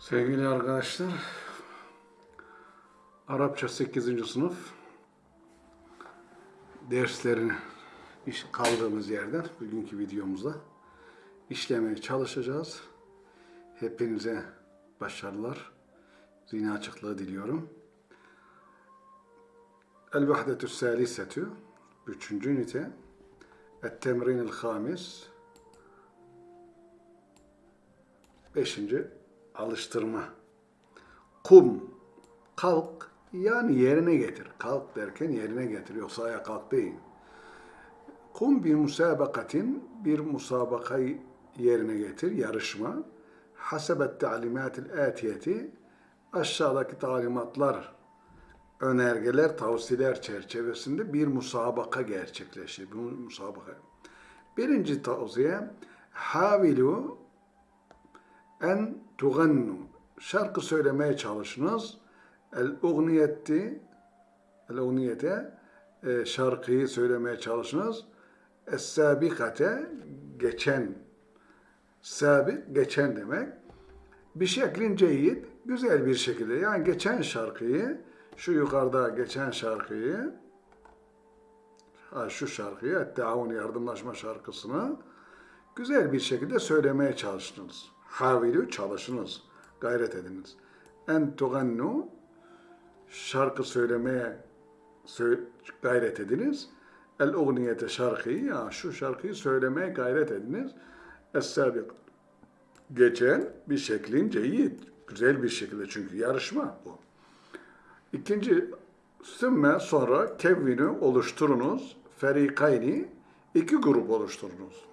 Sevgili arkadaşlar, Arapça 8. sınıf derslerini iş kaldığımız yerden bugünkü videomuzda işlemeye çalışacağız. Hepinize başarılar, zihni açıklığı diliyorum. El-Vahdetü Salisetü, üçüncü ünite, Et-Temrinil Hamis, beşinci alıştırma. Kum, kalk, yani yerine getir. Kalk derken yerine getir, yoksa ayağa kalk değil. Kum bir musabakatin, bir musabakayı yerine getir, yarışma. Hasebet talimatil atiyeti, aşağıdaki talimatlar, önergeler, tavsiyeler çerçevesinde bir musabaka gerçekleşir. Bu musabaka. Birinci tavsiye, havilu en tugannu. Şarkı söylemeye çalışınız. El ugniyeti el ugniyete e, şarkıyı söylemeye çalışınız. Es sabikate geçen sabik geçen demek. Bir şeklin ceyyid güzel bir şekilde yani geçen şarkıyı şu yukarıda geçen şarkıyı ha, şu şarkıyı Et-Taavun yardımlaşma şarkısını güzel bir şekilde söylemeye çalıştınız. Havilü çalışınız, gayret ediniz. En tugannu şarkı söylemeye sö- gayret ediniz. El ugniyete şarkıyı ya şu şarkıyı söylemeye gayret ediniz. Es-sabik geçen bir şeklin ceyyid. Güzel bir şekilde çünkü yarışma bu. İkinci sümme sonra kevvini oluşturunuz. Ferikayni iki grup oluşturunuz.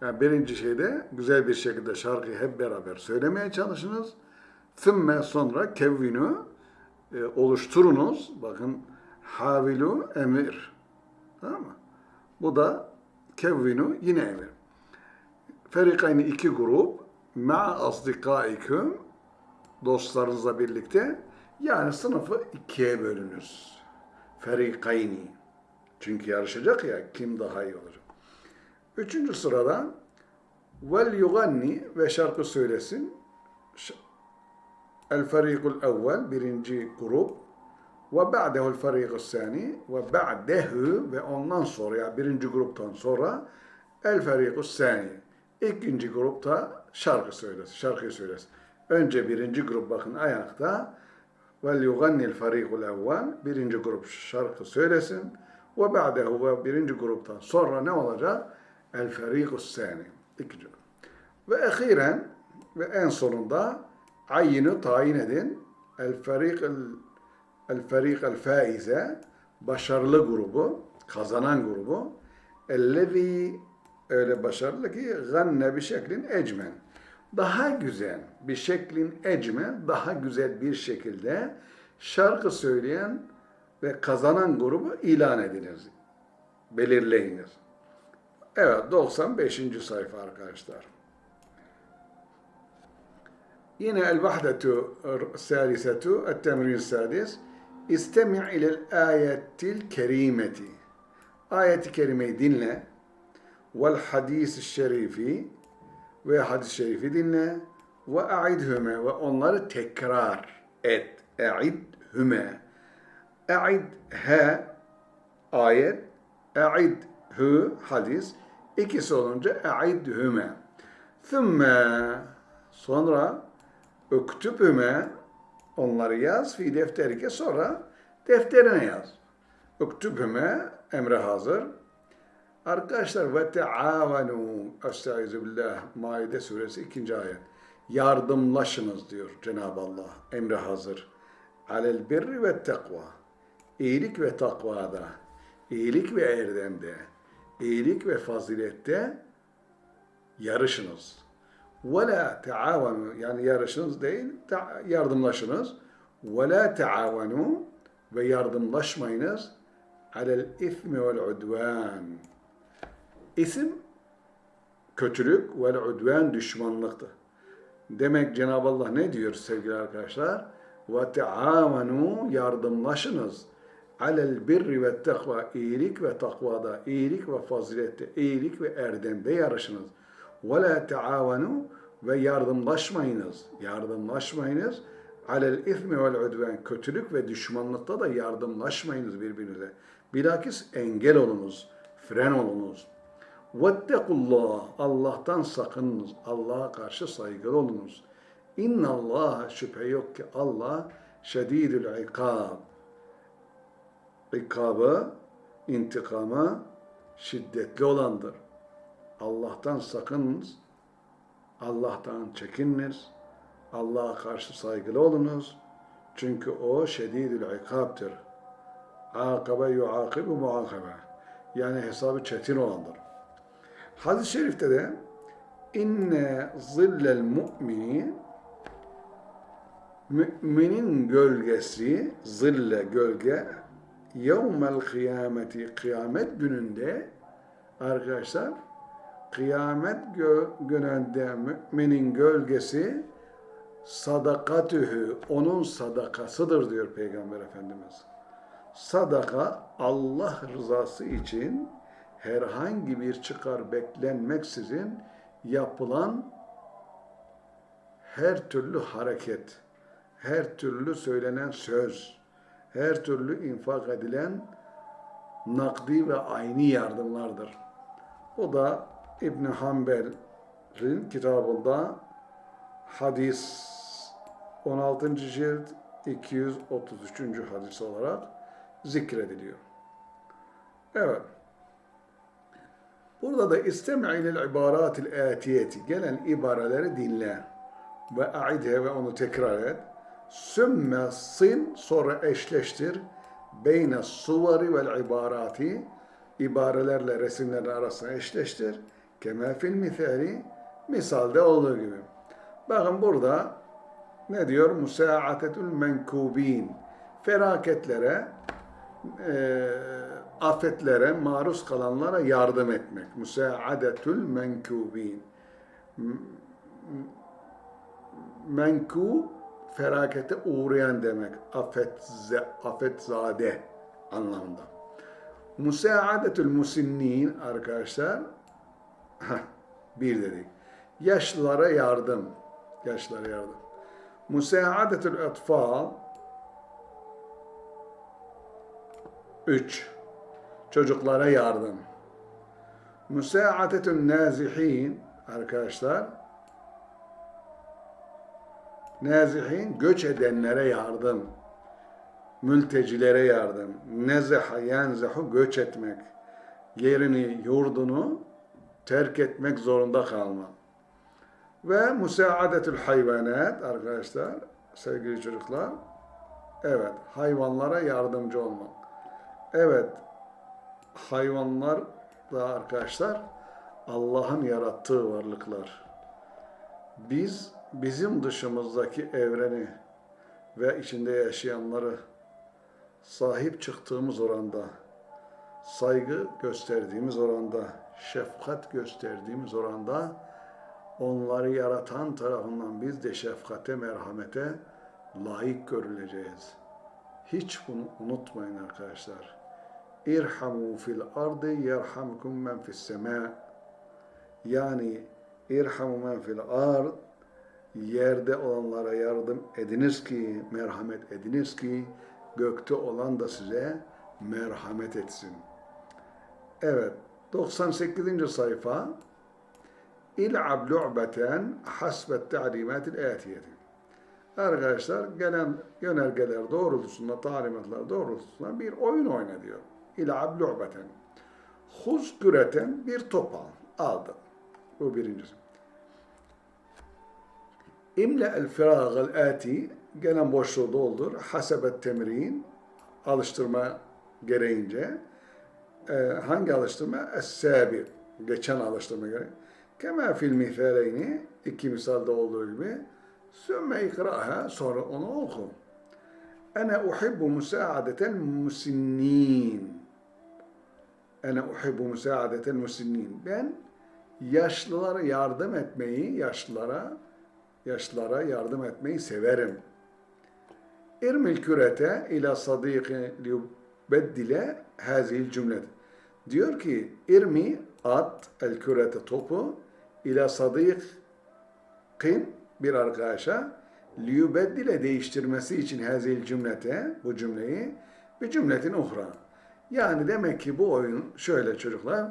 Yani birinci şeyde güzel bir şekilde şarkıyı hep beraber söylemeye çalışınız. Sümme sonra kevvini e, oluşturunuz. Bakın havilu emir. Tamam mı? Bu da kevvinu yine emir. Ferikayni iki grup ma asdikaiküm dostlarınızla birlikte yani sınıfı ikiye bölünüz. Ferikayni. Çünkü yarışacak ya kim daha iyi olacak. Üçüncü sırada vel yuganni ve şarkı söylesin. El farikul evvel birinci grup ve ba'dehu'l farikul sani ve ba'dehu ve ondan sonra ya birinci gruptan sonra el farikul sani ikinci grupta şarkı söylesin, şarkıyı söylesin. Önce birinci grup bakın ayakta vel yugannil farikul evvel birinci grup şarkı söylesin ve ba'dehu ve birinci gruptan sonra ne olacak? El farikus sani ikinci grup. Ve ehiren ve en sonunda ayını tayin edin. El farik el, el el faize başarılı grubu, kazanan grubu. Ellezî öyle başarılı ki ganne bir şeklin ecmen. Daha güzel bir şeklin ecmen, daha güzel bir şekilde şarkı söyleyen ve kazanan grubu ilan ediniz. Belirleyiniz. Evet 95. sayfa arkadaşlar. Yine el-vahdetu salisetu et-temrin sadis istemi' ilel ayetil kerimeti ayeti kerimeyi dinle. Vel hadis şerifi ve hadis-i şerifi dinle. Ve a'idhüme ve onları tekrar et. A'idhüme a'id he ayet. A'id hü hadis ikisi olunca a'idhüme thümme sonra öktübüme onları yaz fi defterike sonra defterine yaz. Öktübüme emre hazır. Arkadaşlar ve teavenu estaizu billah Maide suresi ikinci ayet. Yardımlaşınız diyor Cenab-ı Allah. Emre hazır. Alel birri ve tekva. İyilik ve takvada. iyilik ve erdemde. İyilik ve fazilette yarışınız. La teavenu yani yarışınız değil yardımlaşınız. La teavenu ve yardımlaşmayınız ismi vel udvan. İsim kötülük ve udvan düşmanlıktır. Demek Cenab-ı Allah ne diyor sevgili arkadaşlar? Teamenu yardımlaşınız. Alel birri ve takva iyilik ve takvada, iyilik ve fazilette, iyilik ve erdemde yarışınız. Ve la teavenu ve yardımlaşmayınız. Yardımlaşmayınız. Alel ismi vel udven. Kötülük ve düşmanlıkta da yardımlaşmayınız birbirinize. Bilakis engel olunuz. Fren olunuz. Vettekullah. Allah'tan sakınınız. Allah'a karşı saygılı olunuz. İnna Allah şüphe yok ki Allah şedidül ikab. İkabı, intikama şiddetli olandır. Allah'tan sakınınız. Allah'tan çekininiz. Allah'a karşı saygılı olunuz. Çünkü o şedidül ikabdır. Akabe yuakibu muakabe. Yani hesabı çetin olandır. Hadis-i şerifte de inne zillel mu'mini müminin gölgesi zille gölge yevmel kıyameti kıyamet gününde arkadaşlar kıyamet gö- gününde müminin gölgesi sadakatühü onun sadakasıdır diyor Peygamber Efendimiz. Sadaka Allah rızası için herhangi bir çıkar beklenmeksizin yapılan her türlü hareket, her türlü söylenen söz, her türlü infak edilen nakdi ve ayni yardımlardır. O da İbn Hanbel'in kitabında hadis 16. cilt 233. hadis olarak zikrediliyor. Evet. Burada da istemi ilel ibaratil atiyeti gelen ibareleri dinle ve aidhe ve onu tekrar et. Sümme sil sonra eşleştir beyne suvari vel ibarati ibarelerle resimlerin arasına eşleştir. Kema fil misali misalde olduğu gibi. Bakın burada ne diyor? Musaatetül menkubin. Felaketlere, e, afetlere maruz kalanlara yardım etmek. Musaadetül menkubin. Menku felakete uğrayan demek. Afet, afetzade anlamında. Musaadetül musinnin arkadaşlar bir dedik. Yaşlılara yardım. Yaşlılara yardım. Musaadetül etfal üç. Çocuklara yardım. Musaadetül nazihin arkadaşlar nazihin göç edenlere yardım. Mültecilere yardım. Nezeha yenzehu göç etmek. Yerini, yurdunu terk etmek zorunda kalma. Ve musaadetül hayvanat arkadaşlar, sevgili çocuklar. Evet, hayvanlara yardımcı olmak. Evet, hayvanlar da arkadaşlar Allah'ın yarattığı varlıklar. Biz bizim dışımızdaki evreni ve içinde yaşayanları sahip çıktığımız oranda, saygı gösterdiğimiz oranda, şefkat gösterdiğimiz oranda onları yaratan tarafından biz de şefkate, merhamete layık görüleceğiz. Hiç bunu unutmayın arkadaşlar. İrhamu fil ardı yerhamkum men fis sema. Yani irhamu men fil ard yerde olanlara yardım ediniz ki, merhamet ediniz ki gökte olan da size merhamet etsin. Evet, 98. sayfa İl'ab lu'beten hasbet ta'limatil atiyeti. Arkadaşlar gelen yönergeler doğrultusunda, talimatlar doğrultusunda bir oyun oyna diyor. İl'ab lu'beten. Huz küreten bir top al. Aldın. Bu birincisi. İmle el firagel ati gelen boşluğu doldur. Hasebet temrin alıştırma gereğince e, hangi alıştırma? Es-sabi geçen alıştırma göre. Kema fil misaleyni iki misalde olduğu gibi sümme ikraha sonra onu oku. Ene uhibbu musaadeten musinnin. Ene uhibbu musaadeten musinnin. Ben yaşlılara yardım etmeyi, yaşlılara yaşlılara yardım etmeyi severim. İrmil kürete ila sadiki liyubeddile hazil cümlet. Diyor ki irmi at el kürete topu ila sadik rifkin bir arkadaşa liyubeddile değiştirmesi için hazil cümlete bu cümleyi bir cümletin uhra. Yani demek ki bu oyun şöyle çocuklar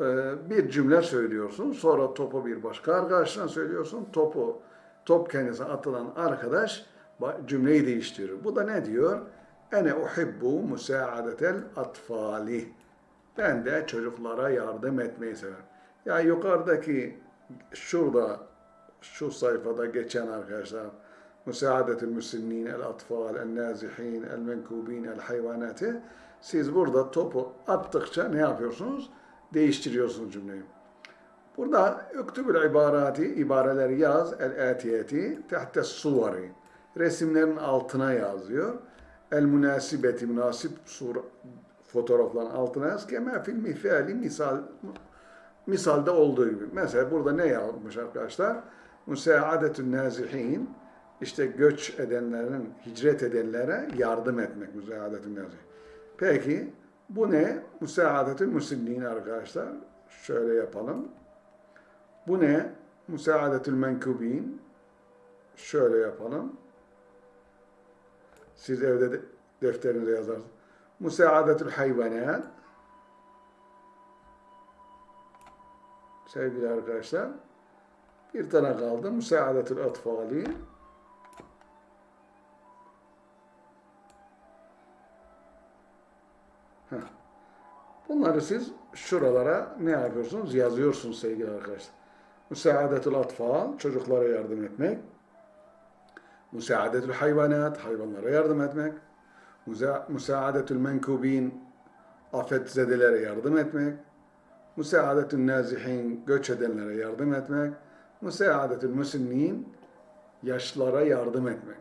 e, bir cümle söylüyorsun sonra topu bir başka arkadaşına söylüyorsun topu top kendisine atılan arkadaş cümleyi değiştiriyor. Bu da ne diyor? Ene uhibbu musaadetel atfali. Ben de çocuklara yardım etmeyi severim. Ya yukarıdaki şurada şu sayfada geçen arkadaşlar Müsaadetül müsinnin, el atfal, el nazihin, el menkubin, el hayvanatı siz burada topu attıkça ne yapıyorsunuz? Değiştiriyorsunuz cümleyi. Burada üktübül ibarati, ibareleri yaz, el atiyeti, tehte suvari. Resimlerin altına yazıyor. El münasibeti, münasip sur, fotoğrafların altına yaz. Kema fil misali, misal, misalde olduğu gibi. Mesela burada ne yazmış arkadaşlar? Müsaadetün nazihin, işte göç edenlerin, hicret edenlere yardım etmek müsaadetün nazihin. Peki bu ne? Müsaadetün müslimliğin arkadaşlar. Şöyle yapalım. Bu ne? Müsaadetül menkubin. Şöyle yapalım. Siz evde de defterinize yazarsınız. Müsaadetül hayvanat. Sevgili arkadaşlar. Bir tane kaldı. Müsaadetül atfali. Bunları siz şuralara ne yapıyorsunuz? Yazıyorsunuz sevgili arkadaşlar. Müsaadetül atfal, çocuklara yardım etmek. Müsaadetül hayvanat, hayvanlara yardım etmek. Müsa- Müsaadetül menkubin, afetzedelere yardım etmek. Müsaadetül nazihin, göç edenlere yardım etmek. Müsaadetül müsinnin, yaşlara yardım etmek.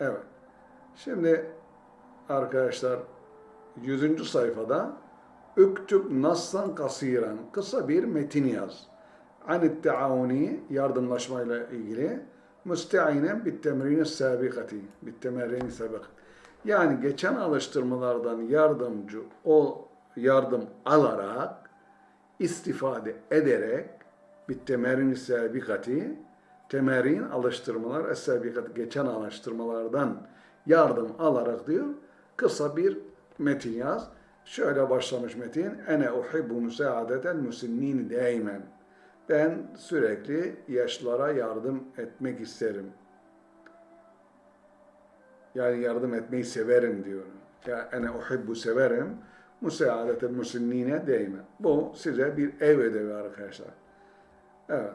Evet. Şimdi arkadaşlar 100. sayfada Üktüb nassan kasiran kısa bir metin yaz. Anit teavuni yardımlaşmayla ilgili müsteinen bit temrini sabikati bit temerrini sabik. Yani geçen alıştırmalardan yardımcı o yardım alarak istifade ederek bit temerrini sabikati temerin alıştırmalar es-sabikati geçen alıştırmalardan yardım alarak diyor kısa bir metin yaz. Şöyle başlamış metin. Ene uhibbu müsaadeten müsinnin daimen. Ben sürekli yaşlara yardım etmek isterim. Yani yardım etmeyi severim diyor. Ya ene uhibbu severim. Müsaadeten müsinnine daimen. Bu size bir ev ödevi arkadaşlar. Evet.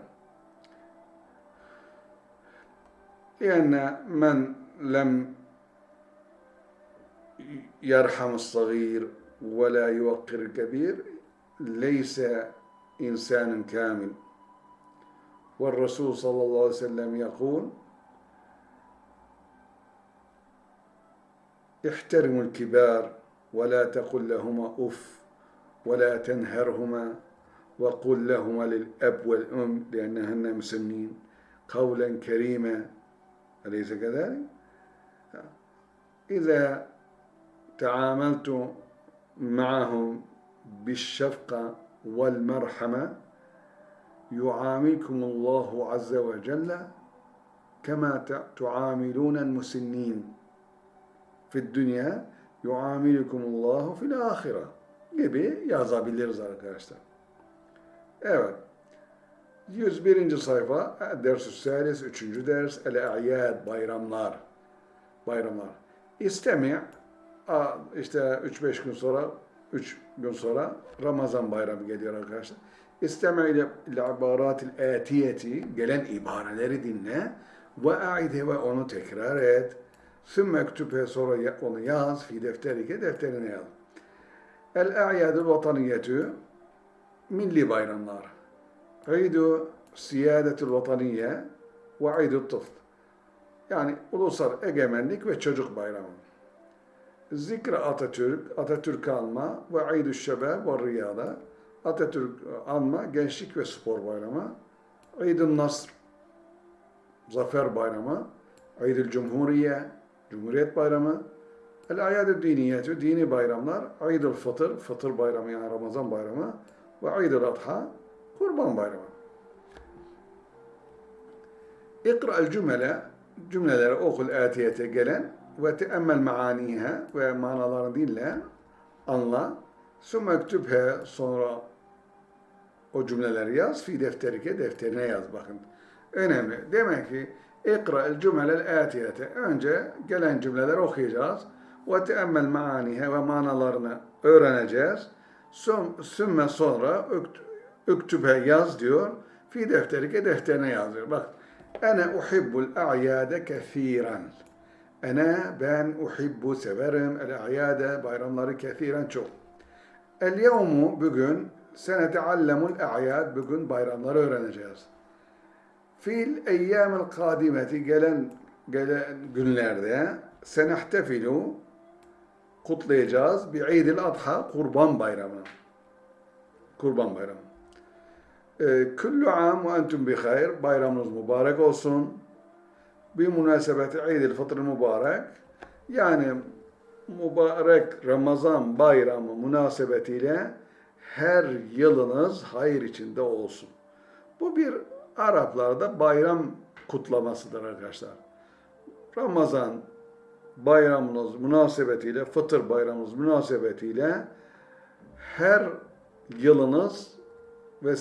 Yani men lem يرحم الصغير ولا يوقر الكبير ليس إنسان كامل والرسول صلى الله عليه وسلم يقول احترموا الكبار ولا تقل لهما أف ولا تنهرهما وقل لهما للأب والأم لأنهن مسنين قولا كريما أليس كذلك؟ إذا تعاملت معهم بالشفقة vel merhame yuamikumullahu azze ve celle kema tuamilunen musinnin fid dünya yuamilukumullahu fil ahire gibi yazabiliriz arkadaşlar. Evet. 101. sayfa Ders-ü 3. ders El-E'yad bayramlar. Bayramlar. İstemi işte 3-5 gün sonra 3 gün sonra Ramazan bayramı geliyor arkadaşlar. İsteme ile ibaratil atiyeti gelen ibareleri dinle ve aide ve onu tekrar et. Sümme kütübe sonra onu yaz fi defterike defterine yaz. El a'yadul vataniyetü milli bayramlar. İdu siyadetul vataniye ve idul tıfl. Yani ulusal egemenlik ve çocuk bayramı. Zikre Atatürk, Atatürk anma ve Eid-ü Şebab ve Riyada. Atatürk anma, gençlik ve spor bayramı. Eid-ü Nasr, Zafer Bayramı. Eid-ül Cumhuriye, Cumhuriyet Bayramı. El Ayad-ı Diniyetü, dini bayramlar. Eid-ül Fıtır, Fıtır Bayramı yani Ramazan Bayramı. Ve Eid-ül Adha, Kurban Bayramı. İkra'l cümle cümleleri okul atiyete gelen ve teemmel maaniha ve manalarını dinle, anla. Sümme ektübhe sonra o cümleleri yaz. Fi defterike defterine yaz bakın. Önemli. Demek ki İkra'l cümlel atiyete. Önce gelen cümleleri okuyacağız. Ve teemmel maaniha ve manalarını öğreneceğiz. Süm- Sümme sonra ökt- üktübe yaz diyor. Fi defterike defterine yazıyor. Bak. Ene uhibbul a'yade kethiren. Ene ben uhibbu severim el a'yade bayramları kethiren çok. El yevmu bugün seneteallemul a'yad bugün bayramları öğreneceğiz. Fil eyyamil kadimeti gelen gelen günlerde senehtefilu kutlayacağız bi İdil Adha Kurban Bayramı. Kurban Bayramı. Ee, Kullu am ve entum bi hayr. Bayramınız mübarek olsun. Bir münasebeti İdil Fıtr mübarek. Yani mübarek Ramazan bayramı münasebetiyle her yılınız hayır içinde olsun. Bu bir Araplarda bayram kutlamasıdır arkadaşlar. Ramazan bayramınız münasebetiyle, Fıtır bayramınız münasebetiyle her yılınız ve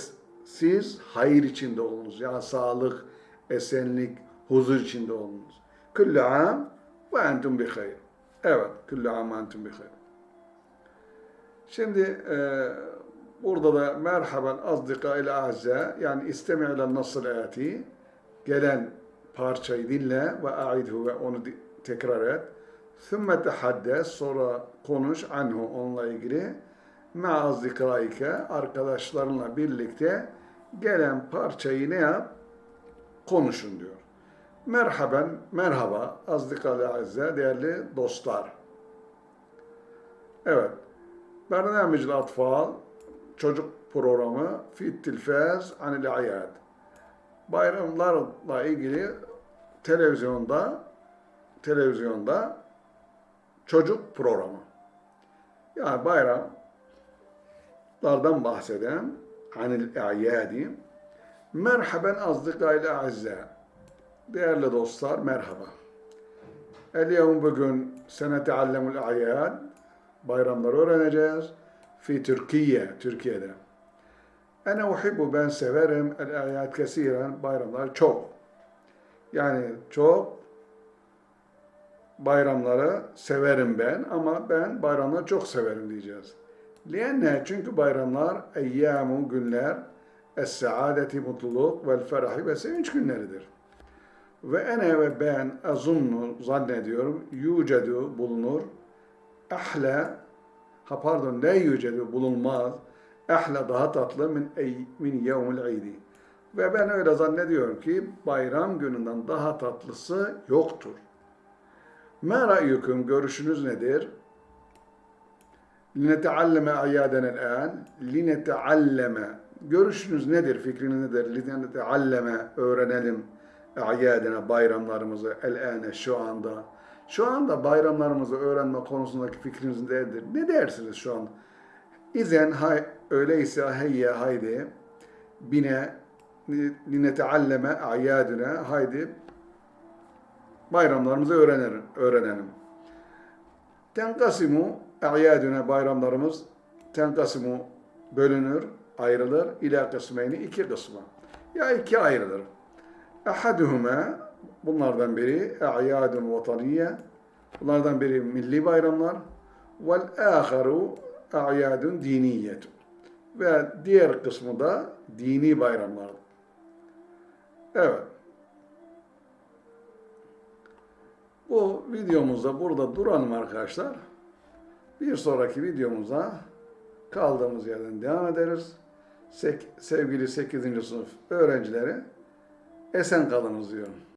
siz hayır içinde olunuz. Yani sağlık, esenlik, huzur içinde olunuz. Kullu am ve entum bi hayr. Evet, kullu am entum bi hayr. Şimdi e, burada da merhaben azdika ile azze yani istemi ile nasıl ati gelen parçayı dinle ve aidhu ve onu tekrar et. Thumma tehaddes sonra konuş anhu onunla ilgili ma azdikaike arkadaşlarınla birlikte gelen parçayı ne yap? Konuşun diyor. Merhaben, merhaba azdikalı azze değerli dostlar. Evet. Bernamicil Atfal çocuk programı Fit Tilfaz Anil Ayad. Bayramlarla ilgili televizyonda televizyonda çocuk programı. Yani bayramlardan bahseden Anil Ayadi. Merhaben azdikayla azze. Değerli dostlar merhaba. El yevm bugün seneteallemul ayad bayramları öğreneceğiz. Fi Türkiye, Türkiye'de. Ene uhibbu ben severim el ayat kesiren bayramlar çok. Yani çok bayramları severim ben ama ben bayramları çok severim diyeceğiz. Lienne çünkü bayramlar eyyamu günler es-saadeti mutluluk vel ferahi ve sevinç günleridir. Ve ene ve ben azunnu zannediyorum yucedu bulunur ahle ha pardon ne yücedu bulunmaz ahle daha tatlı min ey, min yevmil idi. Ve ben öyle zannediyorum ki bayram gününden daha tatlısı yoktur. Ma ra'yukum görüşünüz nedir? Linetealleme ayyaden el-an. Linetealleme. Görüşünüz nedir? Fikriniz nedir? Linetealleme. Öğrenelim ayyadene bayramlarımızı el-ane şu anda. Şu anda bayramlarımızı öğrenme konusundaki fikriniz nedir? Ne dersiniz şu anda? İzen hay, öyleyse heyye haydi bine linetealleme ayyadine haydi bayramlarımızı öğrenelim. öğrenelim. Tenkasimu a'yadüne bayramlarımız tenkasimu bölünür, ayrılır. İla kısmeyni iki kısma. Ya iki ayrılır. Ahaduhuma bunlardan biri a'yadun vataniye. Bunlardan biri milli bayramlar. Vel aharu a'yadun diniyetun. Ve diğer kısmı da dini bayramlar. Evet. Bu videomuzda burada duralım arkadaşlar. Bir sonraki videomuza kaldığımız yerden devam ederiz. Sek- sevgili 8. sınıf öğrencileri esen kalınız diyorum.